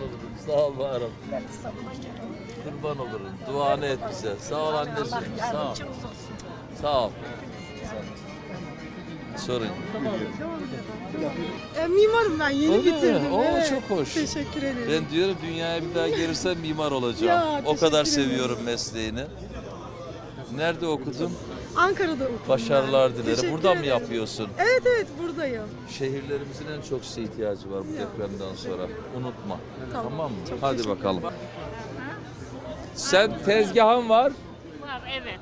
olurum. Sağ ol varım. Kurban olurum. Duanı et bize. Sağ ol anneciğim. Sağ ol. Sağ ol. Sorun. E, mimarım ben yeni Öyle mi? bitirdim. Oo, evet. çok hoş. Teşekkür ederim. Ben diyorum dünyaya bir daha gelirsem mimar olacağım. Ya, o kadar teşekkür ederim. seviyorum mesleğini. Nerede okudun? Ankara'da okudum. Başarılar ben. dilerim. Buradan mı yapıyorsun? Evet evet buradayım. Şehirlerimizin en çok size ihtiyacı var bu depremden sonra. Unutma. Tamam. Tamam, mı? Çok Hadi bakalım. Sen tezgahın var, Var evet.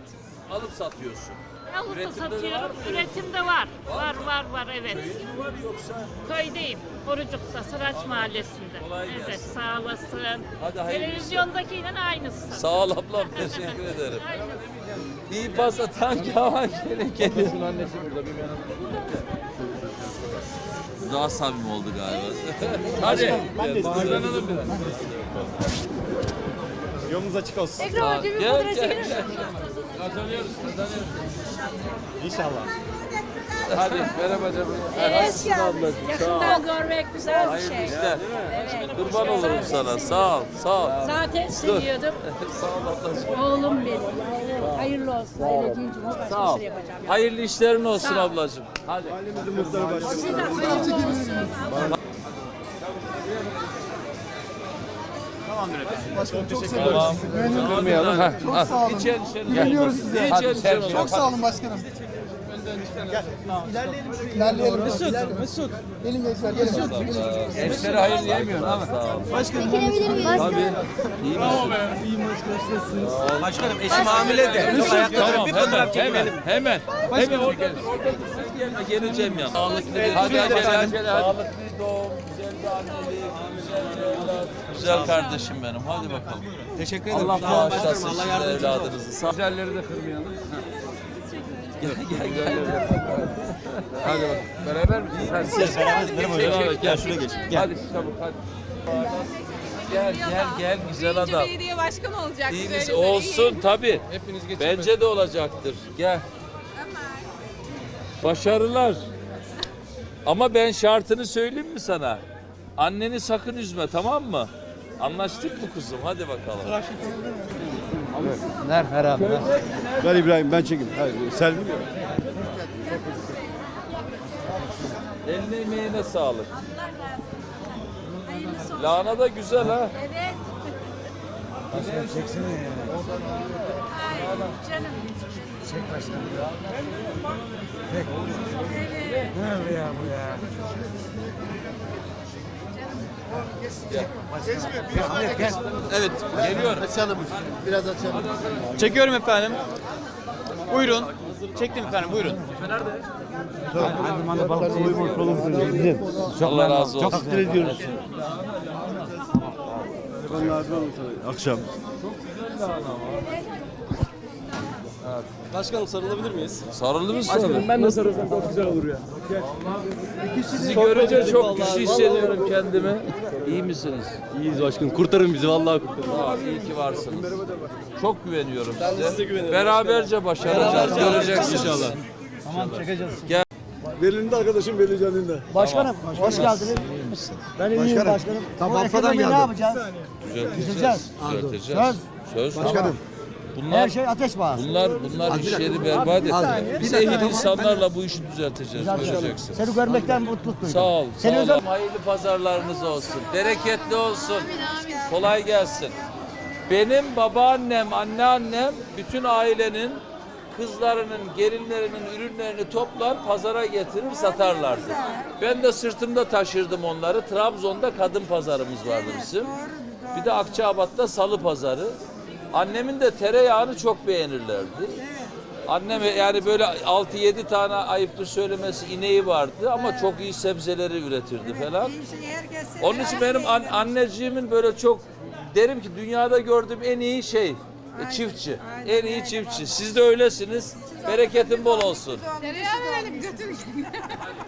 alıp satıyorsun. Alıp da Üretimde de var satıyorum. Üretimde var. Var var var evet. Köyün var yoksa? Köydeyim. Korucuk'ta Sıraç Mahallesi'nde. Kolay evet gelsin. sağ olasın. Hadi hayırlı Televizyondakiyle aynısı. Sağ ol ablam, teşekkür ederim. Aynısı. İyi pas atan kavan gelin gelin. Daha samimi oldu galiba. Hadi. Bağırlanalım biraz. Yolunuz açık olsun. Gel gel gel. Kazanıyoruz, kazanıyoruz. İnşallah. Hadi merhaba canım. Ol. Yakından görmek güzel bir Hayırlı şey. işler. Kurban olurum sana. Sağ ol, sağ ol. Zaten seviyordum. Sağ ol ablacığım. Oğlum benim. Hayırlı olsun. Bir şey yapacağım. Hayırlı işlerin olsun ablacığım. Hadi. Siz de hayırlı olsun. Tamam. Kırmayalım. Ha. Çok sağ olun. İçen içen. Geliyoruz size. Hadi sen Çok sağ olun başkanım. İlerleyelim. Mesut, Mesut. Gelin gençler, gelin. Gençlere hayır diyemiyorsun abi. Sağ ol. Çekilebilir miyiz? Tabii. İyi misin? Başkanım eşim hamile de. Tamam hemen hemen hemen. Hemen orada dur orada dur geleceğim ya. Sağlıklı bir hadi acele acele hadi. Sağlıklı doğum, güzel bir annelik, güzel. Güzel kardeşim benim hadi bakalım. Teşekkür ederim. Allah bağışlasın Allah sizin yardımcınız olsun. evladınızı. Güzelleri de kırmayalım. Gel gel gel. Hadi bak. Beraber misiniz? Hadi siz. Beraber gel şuraya geç. Gel. Hadi çabuk hadi. Gel gel gel güzel adam. belediye başkanı olacak. İyi Güzel misin? güzel, Olsun tabii. Bence de olacaktır. Gel. Başarılar. Ama ben şartını söyleyeyim mi sana? Anneni sakın üzme tamam mı? Anlaştık mı kuzum? Hadi bakalım. Ver İbrahim ben çekeyim. Hayır, Selvi mi? Eline emeğine sağlık. Lahana da güzel ha. Evet. Evet geliyor. Açalım. Biraz açalım. Çekiyorum efendim. Buyurun. Çektim efendim buyurun. Allah razı olsun. Takdir ediyoruz. Akşam. Başkanım sarılabilir miyiz? Sarıldı mı sana? Ben de sarılsam çok güzel olur ya. Sizi görünce çok güçlü hissediyorum kendimi. İyi misiniz? İyiyiz başkanım. Kurtarın bizi vallahi kurtarın. Ol, iyi ki varsınız. Çok güveniyorum size. size güveniyorum. Beraberce başaracağız. Göreceksiniz. İnşallah. Berlin'de arkadaşım Berlin Canlı'nda. Başkanım, hoş geldiniz. Ben iyiyim başkanım. Tamam, Afa'dan geldim. Ne yapacağız? Düzelteceğiz. Düzelteceğiz. Söz. Başkanım. Bunlar, Her şey ateş bağlı. bunlar, bunlar iş yeri berbat etti. Biz ehil insanlarla bu işi düzelteceğiz. Göreceksin. Seni görmekten mutluluk duydum. Sağ ol. Seni Sağ özel ol. Hayırlı pazarlarınız olsun. Bereketli olsun. Kolay gelsin. Benim babaannem, anneannem bütün ailenin kızlarının, gelinlerinin ürünlerini toplar, pazara getirir, satarlardı. Ben de sırtımda taşırdım onları. Trabzon'da kadın pazarımız vardı bizim. Bir de Akçabat'ta salı pazarı. Annemin de tereyağını çok beğenirlerdi. Annem yani böyle 6-7 tane ayıptır söylemesi ineği vardı ama çok iyi sebzeleri üretirdi falan. Onun için benim an- anneciğimin böyle çok derim ki dünyada gördüğüm en iyi şey e, çiftçi. En iyi çiftçi. Siz de öylesiniz. Bereketin bol olsun. Tereyağı verelim götür işte.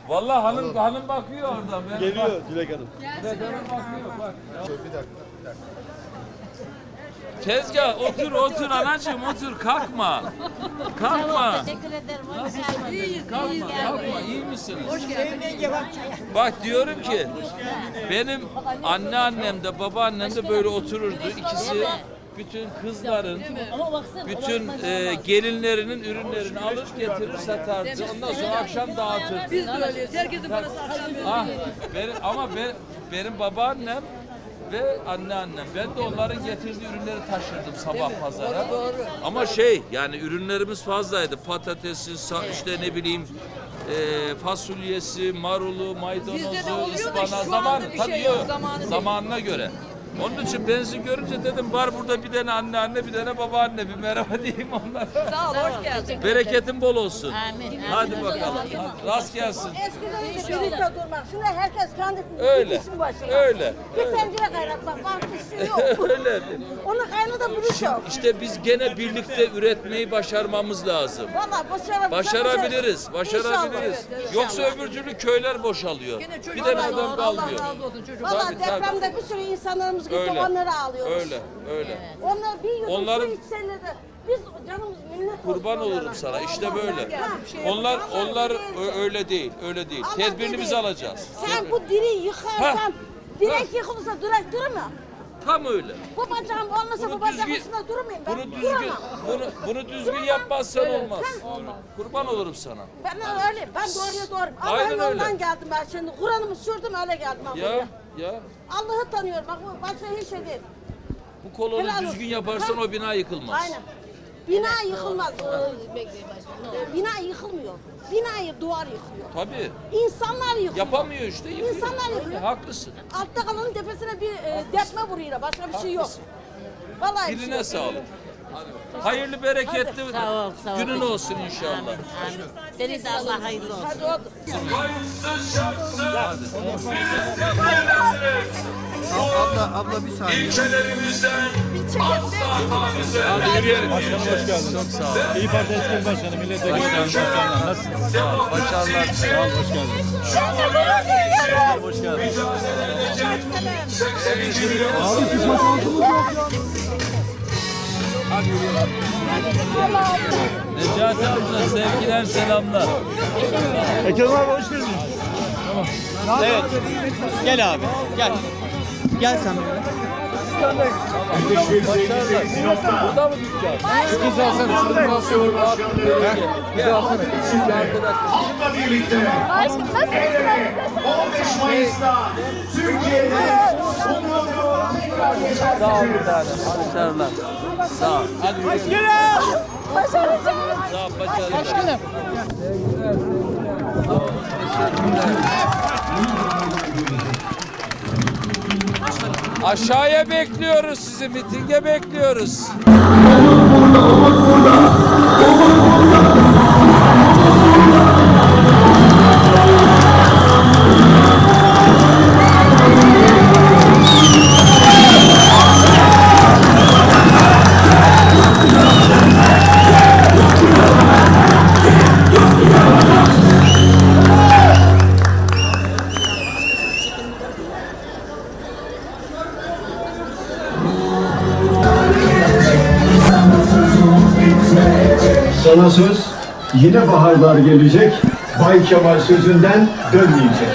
Vallahi hanım hanım bakıyor oradan. Ben Geliyor Dilek Hanım. Dilek hanım bakıyor bak. Tezgah otur otur anacığım otur kalkma. Kalkma. Teşekkür ederim. Kalkma kalkma iyi misiniz? Bak diyorum ki benim anneannem de babaannem de böyle otururdu. İkisi bütün kızların bütün e, gelinlerinin ürünlerini alır getirir satardı. Ondan sonra akşam dağıtırdı. Biz de öyleyiz. Herkesin parası akşam Ah, benim, ama ben, benim babaannem ve anneannem. Ben de onların getirdiği ürünleri taşırdım sabah pazara. Ama şey yani ürünlerimiz fazlaydı. Patatesi, sa- işte ne bileyim e, fasulyesi, marulu, maydanozu, oluyor da ıspanağı şu anda zaman bir şey yok, yok. zamanı değil. zamanına göre. Onun için benzin görünce dedim var burada bir tane anneanne bir tane babaanne bir merhaba diyeyim onlara. Sağ ol, hoş geldin. Bereketin bol olsun. Amin. Hadi bakalım. Hadi, rast gelsin. Eskiden önce birlikte durmak. Şimdi herkes kendi Öyle, işin başına. öyle, Bir öyle. tencere kaynatmak var, bir şey yok. Öyle. Onu kaynatabilirsem. İşte biz gene birlikte üretmeyi başarmamız lazım. Valla başarabiliriz. Başarabiliriz, başarabiliriz. İnşallah. Yoksa öbür türlü köyler boşalıyor. Bir Allah adam kalmıyor. razı olsun çocuk. Valla Tabii, tabii. depremde bir sürü insanlarımız gitti, Öyle. onları ağlıyoruz. Öyle, öyle. Onlar bir yudum Onların- su içseler de biz canımız minnet Kurban olurum onlara. sana. İşte böyle. Allah. Onlar onlar öyle değil, öyle değil. Allah Tedbirini biz dedi, alacağız. Sen Tedbir- bu diri yıkarsan, Ha. direk yıkılırsa direk durur mu? Tam öyle. Bu bacağım olmasa Bunu bu düzgün- üstünde durmayayım ben. Bunu düzgün, Duramam. bunu bunu düzgün Duramam. yapmazsan Evet, olmaz. ben- Kurban olurum sana. Ben öyle, ben doğruya doğru. Allah'ın öyle. yolundan geldim ben şimdi. Kur'an'ımı sürdüm öyle geldim Ya, buraya. Ya. Allah'ı tanıyorum bak bu başka hiç şey değil. Bu kolonu Helal düzgün olsun. yaparsan Ha. o bina yıkılmaz. Aynen. Bina yıkılmaz. Ee, Bina yıkılmıyor. Binayı duvar yıkıyor. Tabii. İnsanlar yıkıyor. Yapamıyor işte. Yıkıyor. İnsanlar Tabii, yıkıyor. haklısın. Altta kalanın tepesine bir e, depme vuruyor. Başka bir şey yok. Haklısın. Vallahi bir şey Diline yok. sağlık. Hayırlı bereketli Sağ ol, sağ ol. günün olsun inşallah. Amin. Senin de Allah hayırlı olsun. Hadi otur. Abla, abla bir saniye. Hadi yürüyelim. Başkanım hoş geldin. Çok sağ ol. İyi Parti eski başkanı, milletvekili başkanlar. Nasılsın? Sağ ol. Başarılar. Sağ ol, hoş geldin. Hoş geldin. Necati amca sevgiler selamlar. Ekrem abi hoş geldin. Evet. Gel abi. Gel. Gel sen. Burada mı dükkan? Kız alsana. Şunu basıyorum. Gel alsana. Şimdi. Onunla birlikte hedef 15 Mayıs'ta Türkiye'de yeşertecek. Sağ ol bir tane. Başarılar. Sağ ol. Hadi yürüyelim. Sağ ol. Başarılar. Başkanım. Aşağıya bekliyoruz sizi, mitinge bekliyoruz. Sana söz yine baharlar gelecek. Bay Kemal sözünden dönmeyecek.